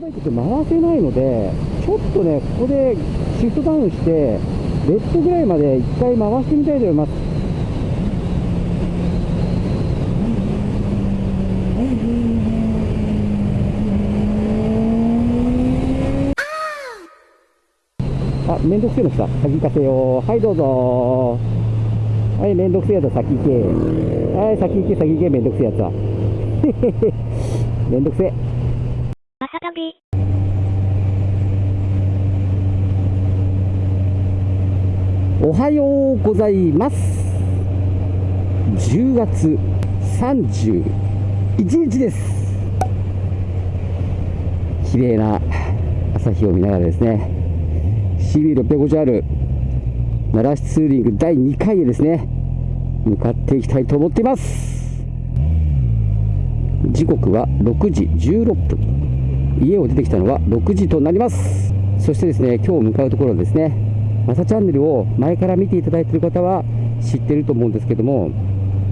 バイクって回せないので、ちょっとね、ここでシフトダウンして、レッドぐらいまで一回回してみたいと思います。あ、めんどくせえの来た。先行かせよう。はい、どうぞ。はい、めんどくせえやつ先行け。はい、先行け、先行け、めんどくせえやつは。めんどくせえ。おはようございます。10月31日です。綺麗な朝日を見ながらですね、CB650R 奈良市ツーリング第2回へですね、向かっていきたいと思っています。時刻は6時16分。家を出てきたのは6時となります。そしてですね、今日向かうところですね、マサチャンネルを前から見ていただいている方は知ってると思うんですけども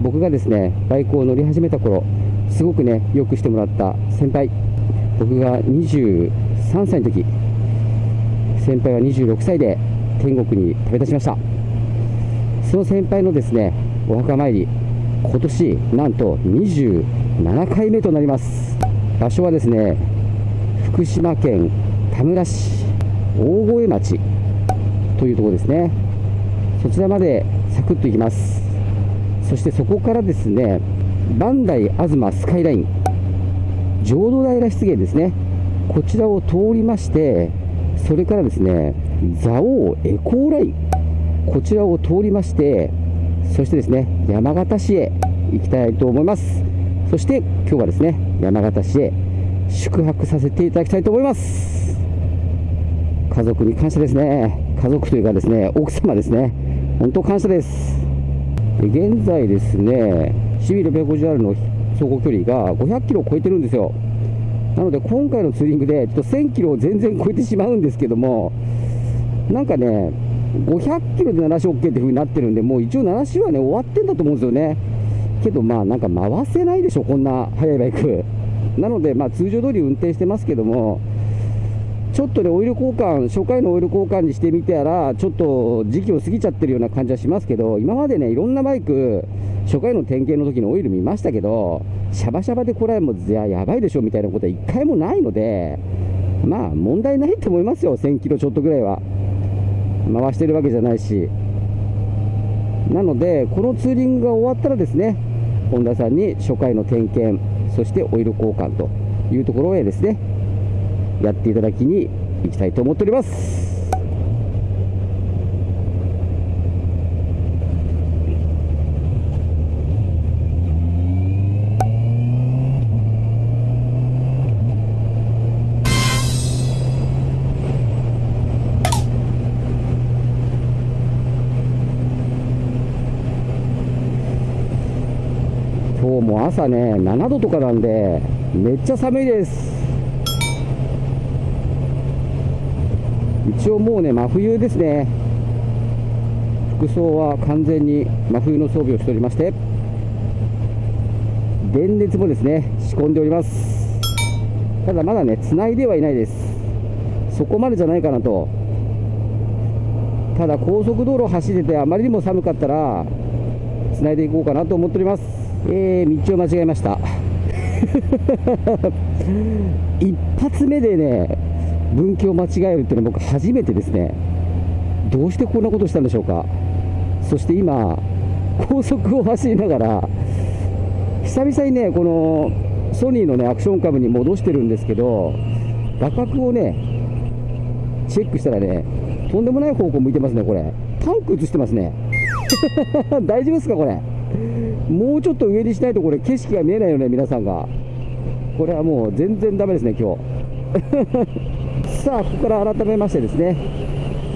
僕がですねバイクを乗り始めた頃すごくねよくしてもらった先輩。僕が23歳の時先輩は26歳で天国に旅立ちました。その先輩のですねお墓参り今年なんと27回目となります。場所はですね福島県田村市大越町。というところですね。そちらまでサクッと行きます。そしてそこからですね磐梯東スカイライン浄土平湿原ですね。こちらを通りましてそれからですね蔵王エコーラインこちらを通りましてそしてですね山形市へ行きたいと思います。そして今日はですね山形市へ宿泊させていただきたいと思います。家族に感謝ですね。家族というかですね、奥様ですね、本当感謝です。現在ですね、CB650R の走行距離が500キロを超えてるんですよ。なので今回のツーリングでちょっと1000キロを全然超えてしまうんですけども、なんかね、500キロで7種 OK っていう風になってるんで、もう一応7種はね、終わってんだと思うんですよね。けどまあなんか回せないでしょ、こんな速いバイク。なのでまあ通常通り運転してますけども、ちょっとね、オイル交換、初回のオイル交換にしてみたら、ちょっと時期を過ぎちゃってるような感じはしますけど、今までね、いろんなバイク、初回の点検の時のオイル見ましたけど、シャバシャバでこれはもうやばいでしょみたいなことは一回もないので、まあ問題ないと思いますよ、1000キロちょっとぐらいは。回してるわけじゃないし。なので、このツーリングが終わったらですね、本田さんに初回の点検、そしてオイル交換というところへですね、やっていただきに行きたいと思っております。今日も朝ね7度とかなんでめっちゃ寒いです。一応もうね真冬ですね。服装は完全に真冬の装備をしておりまして電熱もですね仕込んでおります。ただまだね繋いではいないです。そこまでじゃないかなと。ただ高速道路を走っててあまりにも寒かったら繋いでいこうかなと思っております。えー、道を間違えました。一発目でね分岐を間違えるっていうのは僕初めてですね。どうしてこんなことしたんでしょうか。そして今高速を走りながら久々にねこのソニーのねアクションカムに戻してるんですけど画角をねチェックしたらねとんでもない方向向いてますねこれ。タンク映してますね。大丈夫ですかこれ。もうちょっと上にしないとこれ景色が見えないよね皆さんが。これはもう全然ダメですね今日。さあここから改めましてですね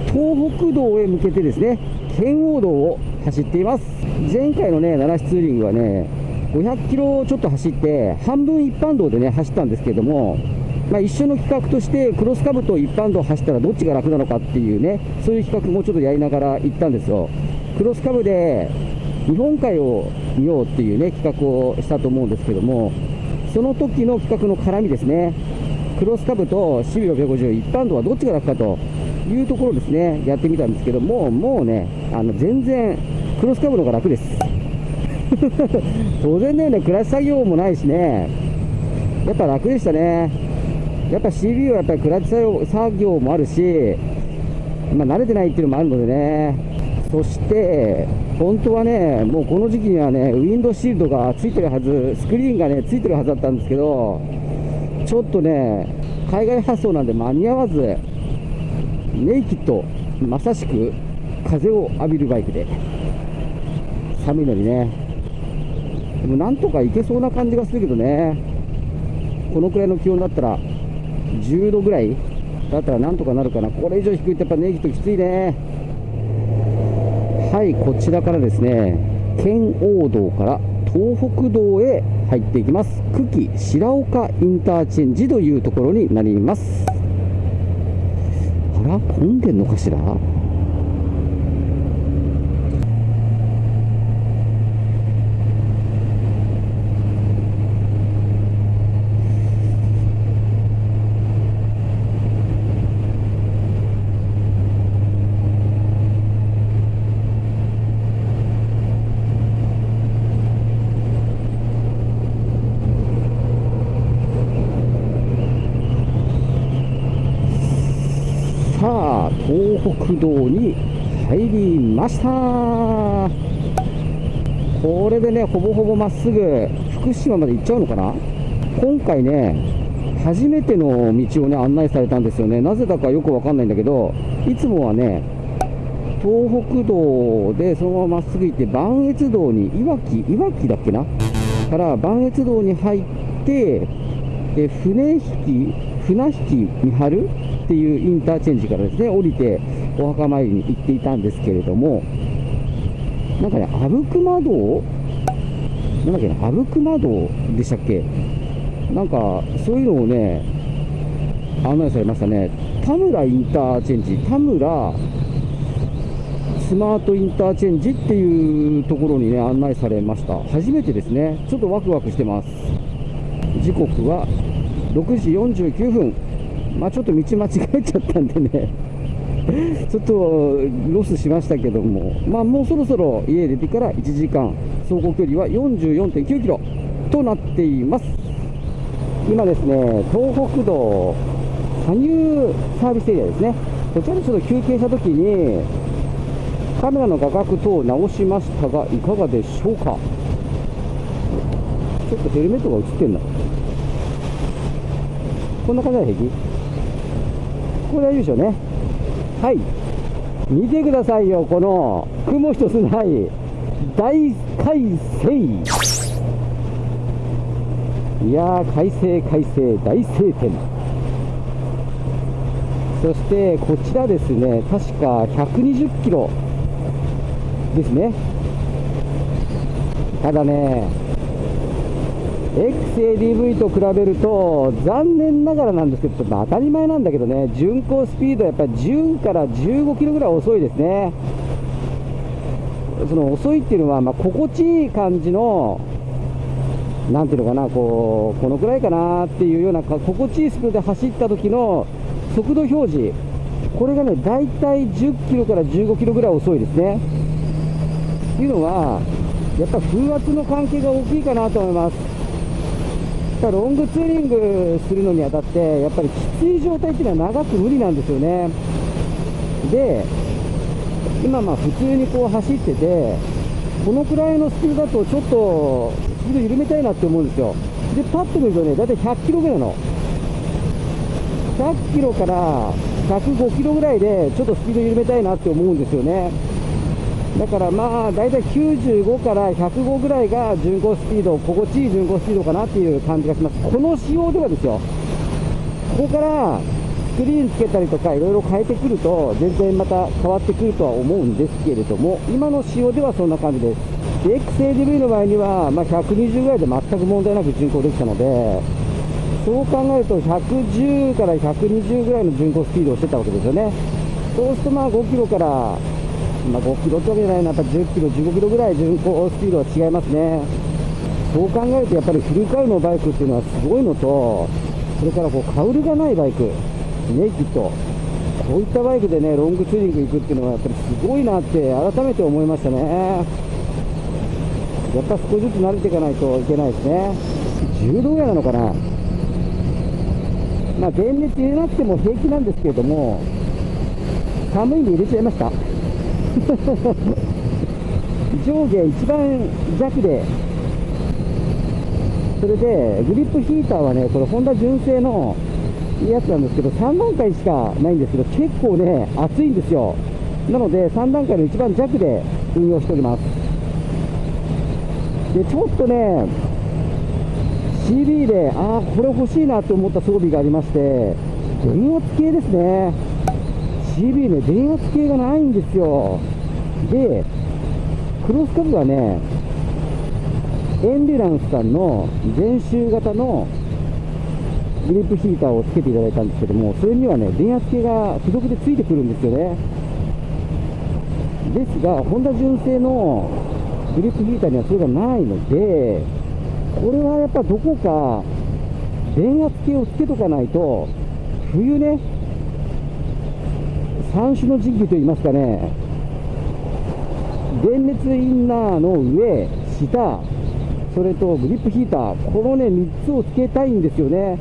東北道へ向けてですね圏央道を走っています。前回のね奈良市ツーリングはね500キロちょっと走って半分一般道でね走ったんですけれどもまあ、一緒の企画としてクロスカブと一般道走ったらどっちが楽なのかっていうねそういう企画もちょっとやりながら行ったんですよ。クロスカブで日本海を見ようっていうね企画をしたと思うんですけどもその時の企画の絡みですね。クロスカブと CB650 一般道はどっちが楽かというところですね。やってみたんですけどももうねあの全然クロスカブの方が楽です。当然だよね。クラッシュ作業もないしね。やっぱ楽でしたね。やっぱ CB はやっぱりクラッチ作業作業もあるし、まあ、慣れてないっていうのもあるのでね。そして本当はねもうこの時期にはねウィンドシールドがついてるはずスクリーンがねついてるはずだったんですけどちょっとね海外発送なんで間に合わずネイキッドまさしく風を浴びるバイクで。寒いのにね。でもなんとかいけそうな感じがするけどね。このくらいの気温だったら10度ぐらいだったらなんとかなるかな。これ以上低いとやっぱネイキッドきついね。はいこちらからですね県央道から東北道へ入っていきます。久喜白岡インターチェンジというところになります。あら混んでんのかしらさあ東北道に入りました。これでねほぼほぼまっすぐ福島まで行っちゃうのかな？今回ね初めての道をね案内されたんですよね。なぜだかよくわかんないんだけどいつもはね東北道でそのまままっすぐ行って磐越道にいわきいわきだっけな？から磐越道に入ってで船引き船引き三春っていうインターチェンジからですね降りてお墓参りに行っていたんですけれどもなんかね阿武隈道？なんだっけな阿武隈道でしたっけ？なんかそういうのをね案内されましたね。田村インターチェンジ。田村スマートインターチェンジっていうところにね案内されました。初めてですね。ちょっとワクワクしてます。時刻は6時49分。まあちょっと道間違えちゃったんでね。ちょっとロスしましたけども。まあもうそろそろ家出てから1時間走行距離は44.9キロとなっています。今ですね東北道羽生サービスエリアですね。こちらでちょっと休憩した時にカメラの画角等を直しましたがいかがでしょうか。ちょっとヘルメットが映ってんな。こんな感じは平気。これ大丈夫でしょうね。はい。見てくださいよこの雲一つない大快晴。いやー快晴快晴大晴天。そしてこちらですね確か120キロですね。ただね XADV と比べると残念ながらなんですけど当たり前なんだけどね巡航スピードはやっぱり10から15キロぐらい遅いですね。その遅いっていうのは、まあ、心地いい感じのなんていうのかなこうこのくらいかなっていうような心地いいスピードで走った時の速度表示。これがね大体10キロから15キロぐらい遅いですね。っていうのはやっぱ風圧の関係が大きいかなと思います。ロングツーリングするのにあたってやっぱりきつい状態っていうのは長く無理なんですよね。で今まあ普通にこう走っててこのくらいのスピードだとちょっとスピード緩めたいなって思うんですよ。でパッと見るとね大体100キロぐらいの。100キロから105キロぐらいでちょっとスピード緩めたいなって思うんですよね。だからまあ大体95から105ぐらいが巡航スピード心地いい巡航スピードかなっていう感じがします。この仕様ではですよ。ここからスクリーンつけたりとかいろいろ変えてくると全然また変わってくるとは思うんですけれども今の仕様ではそんな感じです。で XADV の場合には、まあ、120ぐらいで全く問題なく巡航できたのでそう考えると110から120ぐらいの巡航スピードをしてたわけですよね。そうするとまあ5キロからまあ、5キロってわけじゃないな、やっぱ10キロ、15キロぐらい巡航スピードは違いますね。そう考えると、やっぱりフルカウのバイクっていうのはすごいのと、それからこうカウルがないバイク、ネイキッド、こういったバイクでね、ロングツーリング行くっていうのは、やっぱりすごいなって改めて思いましたね。やっぱ少しずつ慣れていかないといけないですね。柔道屋なのかなまあ、電熱入れなくても平気なんですけれども、寒いんで入れちゃいました。上下一番弱で、それでグリップヒーターはね、これ、ホンダ純正のやつなんですけど、3段階しかないんですけど、結構ね、熱いんですよ。なので、3段階の一番弱で運用しております。で、ちょっとね、CB で、ああ、これ欲しいなと思った装備がありまして、電圧系ですね。CB ね、電圧系がないんですよ。で、クロスカブはね、エンデュランスさんの全周型のグリップヒーターをつけていただいたんですけども、それにはね、電圧計が付属でついてくるんですよね。ですが、ホンダ純正のグリップヒーターにはそれがないので、これはやっぱどこか電圧計をつけとかないと、冬ね、三種の時期といいますかね、電熱インナーの上、下、それとグリップヒーター、このね、3つをつけたいんですよね。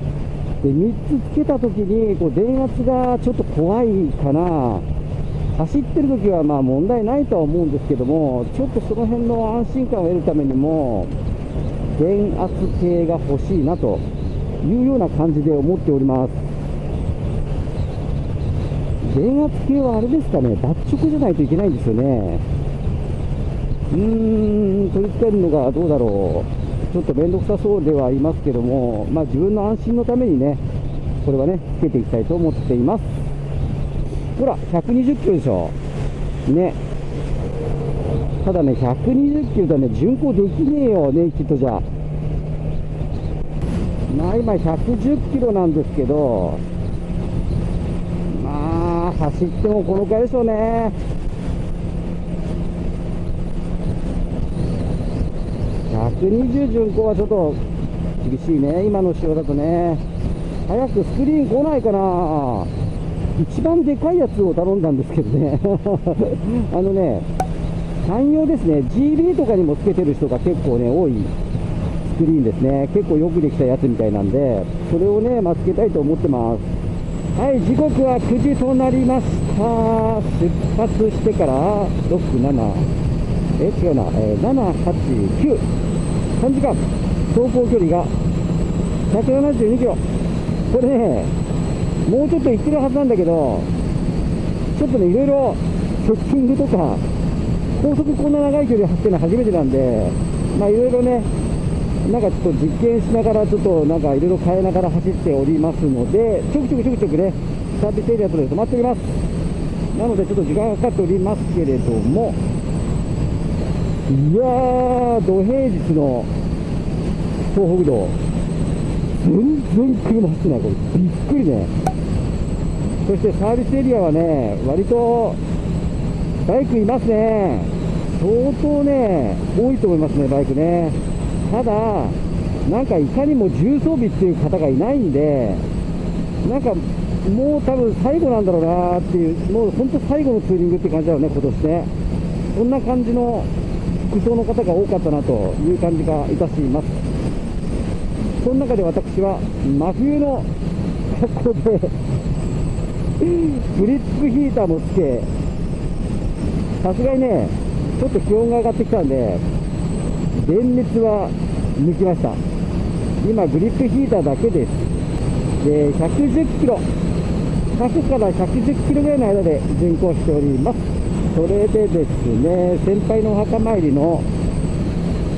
で、3つつけたときに、こう電圧がちょっと怖いかな。走ってるときはまあ問題ないとは思うんですけども、ちょっとその辺の安心感を得るためにも、電圧計が欲しいなというような感じで思っております。電圧計はあれですかね、脱直じゃないといけないんですよね。うーん、取り付けるのがどうだろう。ちょっと面倒くさそうではありますけども、まあ自分の安心のためにね、これはね、つけていきたいと思っています。ほら、120キロでしょ。ね。ただね、120キロだね、巡航できねえよ、ネイキッドじゃ。まあ今110キロなんですけど、走ってもこのくらいでしょうね。120巡航はちょっと厳しいね、今の仕様だとね。早くスクリーン来ないかな一番でかいやつを頼んだんですけどね。あのね、汎用ですね、GB とかにもつけてる人が結構ね、多いスクリーンですね。結構よくできたやつみたいなんで、それをね、まあ、つけたいと思ってます。はい、時刻は9時となりました。出発してから、6、7、え、違うな、えー、7、8、9、3時間、走行距離が172キロ。これね、もうちょっと行ってるはずなんだけど、ちょっとね、いろいろショッピングとか、高速こんな長い距離走ってるのは初めてなんで、まあいろいろね、なんかちょっと実験しながら、ちょっとなんかいろいろ変えながら走っておりますので、ちょくちょくちょくちょくね、サービスエリアとで止まっております。なのでちょっと時間がかかっておりますけれども、いやー、土平日の東北道、全然車走ってない、これ、びっくりね。そしてサービスエリアはね、割とバイクいますね。相当ね、多いと思いますね、バイクね。ただ、なんかいかにも重装備っていう方がいないんで、なんかもう多分最後なんだろうなっていう、もう本当最後のツーリングって感じだよね、今年ね。そんな感じの服装の方が多かったなという感じがいたします。その中で私は真冬の格好でグリップヒーターもつけ、さすがにね、ちょっと気温が上がってきたんで、電熱は抜きました。今、グリップヒーターだけです。で、110キロ、100から110キロぐらいの間で巡航しております。それでですね、先輩のお墓参りの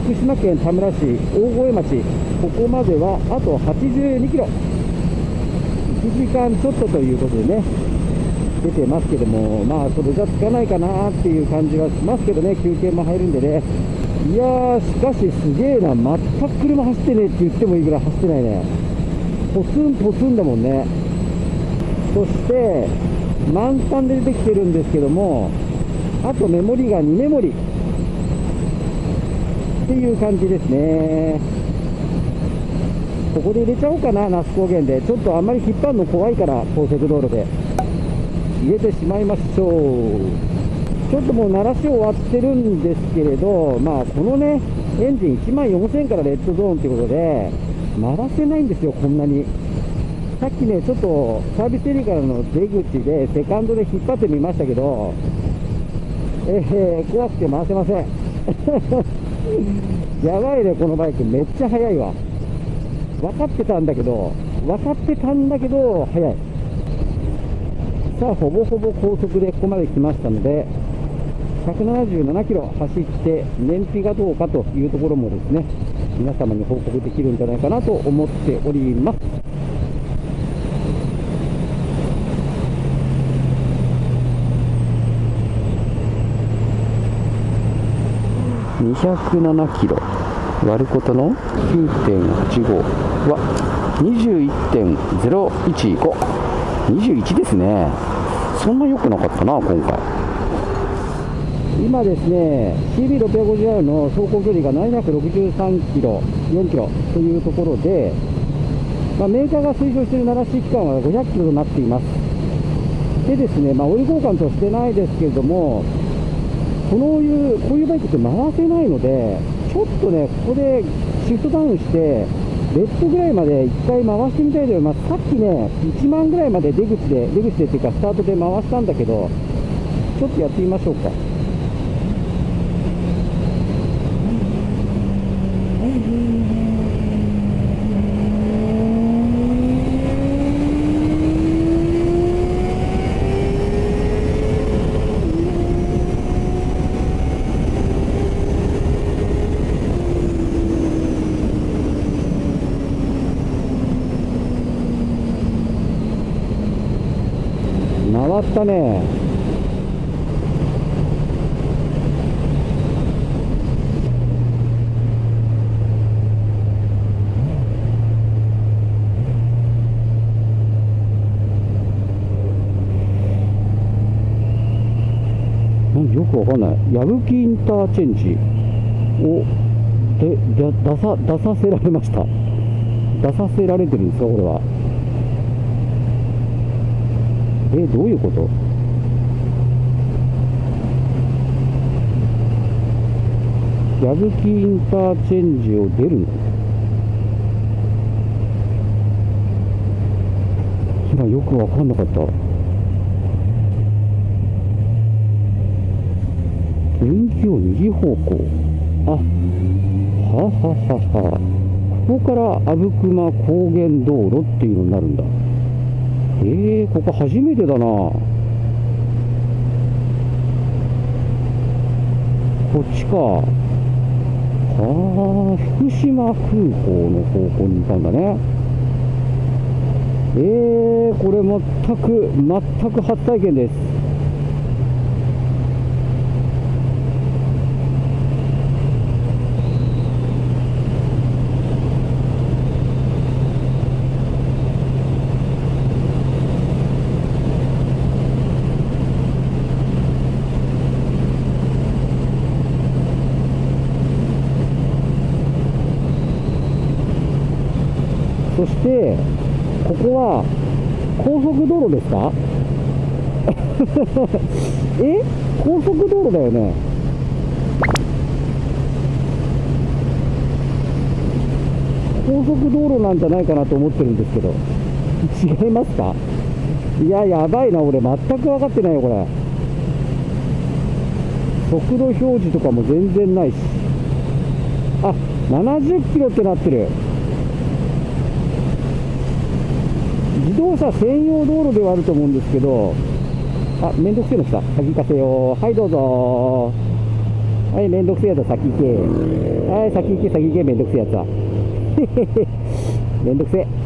福島県田村市大越町、ここまではあと82キロ。1時間ちょっとということでね、出てますけども、まあ、それじゃつかないかなっていう感じはしますけどね、休憩も入るんでね。いやー、しかしすげえな、全く車走ってねえって言ってもいいぐらい走ってないね。ポツンポツンだもんね。そして、満タンで出てきてるんですけども、あとメモリが2メモリ。っていう感じですね。ここで入れちゃおうかな、那須高原で。ちょっとあんまり引っ張るの怖いから、高速道路で。入れてしまいましょう。ちょっともう鳴らし終わってるんですけれど、まあ、このね、エンジン1万4000からレッドゾーンということで、鳴らせないんですよ、こんなに。さっきね、ちょっとサービスエリアからの出口で、セカンドで引っ張ってみましたけど、えー、怖くて回せません。やばいね、このバイク、めっちゃ速いわ。分かってたんだけど、分かってたんだけど、速い。さあ、ほぼほぼ高速でここまで来ましたので、177キロ走って、燃費がどうかというところもですね、皆様に報告できるんじゃないかなと思っております。207キロ割ることの9.85は21.015 21ですね。そんな良くなかったな今回。今ですね CB650R の走行距離が763キロ4キロというところで、まあ、メーカーが推奨している鳴らし期間は500キロとなっていますでですね、まあ、オイル交換としてないですけれどもこのいうこういうバイクって回せないので、ちょっとね、ここでシフトダウンして、レッドぐらいまで1回回してみたいと思います。さっきね、1万ぐらいまで出口で、出口でっていうか、スタートで回したんだけど、ちょっとやってみましょうか。ね。よくわかんない。矢吹インターチェンジをでで出さ出させられました。出させられてるんですか、これは。え、どういうこと？矢吹インターチェンジを出るの？今よくわかんなかった。分岐を右方向。あ、はははは。ここから阿武隈高原道路っていうのになるんだ。えー、ここ初めてだな。こっちか。はあ、福島空港の方向にいたんだね。えー、これ全く、全く初体験です。そして、ここは高速道路ですか？え？高速道路だよね。高速道路なんじゃないかなと思ってるんですけど、違いますか？いや、やばいな、俺、全く分かってないよ、これ。速度表示とかも全然ないし。あ、70キロってなってる。自動車専用道路ではあると思うんですけど、あ、めんどくせえの来た。先行かせよう。はい、どうぞ。はい、めんどくせえやつは先行け。はい、先行け、先行け、めんどくせえやつは。めんどくせえ。